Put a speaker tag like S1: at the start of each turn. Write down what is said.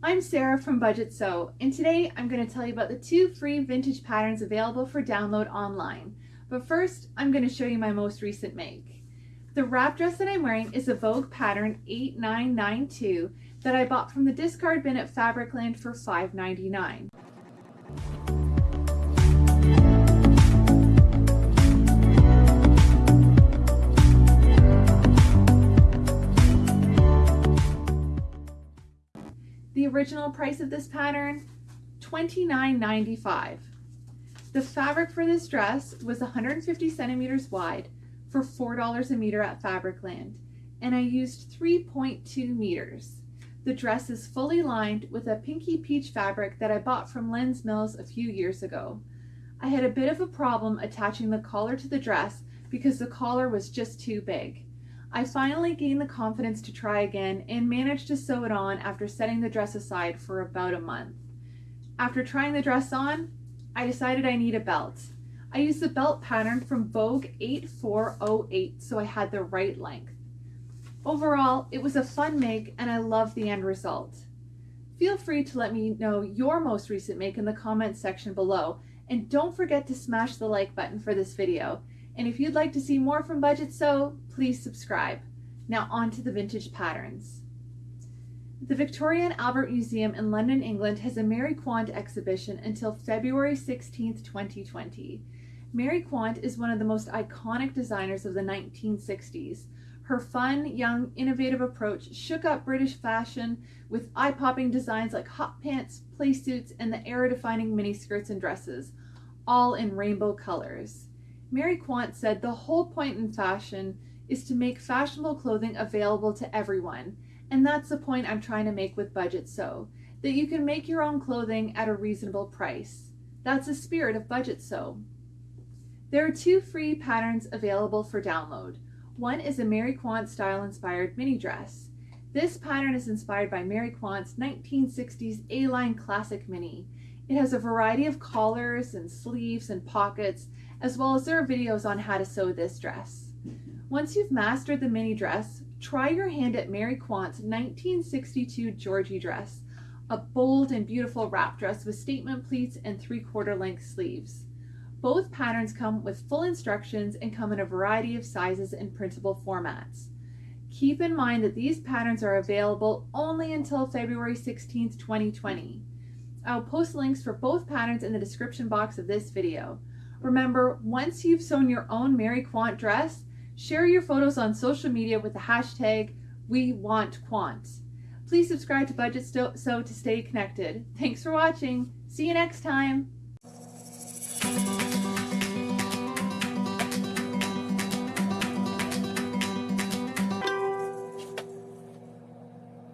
S1: I'm Sarah from Budget Sew, and today I'm going to tell you about the two free vintage patterns available for download online. But first, I'm going to show you my most recent make. The wrap dress that I'm wearing is a Vogue pattern 8992 that I bought from the discard bin at Fabricland for $5.99. The original price of this pattern, $29.95. The fabric for this dress was 150 centimeters wide for $4 a meter at Fabricland, and I used 3.2 meters. The dress is fully lined with a pinky peach fabric that I bought from Len's Mills a few years ago. I had a bit of a problem attaching the collar to the dress because the collar was just too big. I finally gained the confidence to try again and managed to sew it on after setting the dress aside for about a month. After trying the dress on, I decided I need a belt. I used the belt pattern from Vogue 8408 so I had the right length. Overall, it was a fun make and I love the end result. Feel free to let me know your most recent make in the comments section below and don't forget to smash the like button for this video. And if you'd like to see more from Budget Sew, please subscribe. Now on to the vintage patterns. The Victoria and Albert Museum in London, England has a Mary Quant exhibition until February 16, 2020. Mary Quant is one of the most iconic designers of the 1960s. Her fun, young, innovative approach shook up British fashion with eye-popping designs like hot pants, play suits, and the era-defining miniskirts and dresses, all in rainbow colors. Mary Quant said the whole point in fashion is to make fashionable clothing available to everyone. And that's the point I'm trying to make with Budget Sew, that you can make your own clothing at a reasonable price. That's the spirit of Budget Sew. There are two free patterns available for download. One is a Mary Quant style inspired mini dress. This pattern is inspired by Mary Quant's 1960s A-line classic mini. It has a variety of collars and sleeves and pockets as well as there are videos on how to sew this dress. Once you've mastered the mini dress, try your hand at Mary Quant's 1962 Georgie dress, a bold and beautiful wrap dress with statement pleats and three-quarter length sleeves. Both patterns come with full instructions and come in a variety of sizes and printable formats. Keep in mind that these patterns are available only until February 16, 2020. I'll post links for both patterns in the description box of this video. Remember, once you've sewn your own Mary Quant dress, share your photos on social media with the hashtag WeWantQuant. Please subscribe to Budget Sew to stay connected. Thanks for watching. See you next time.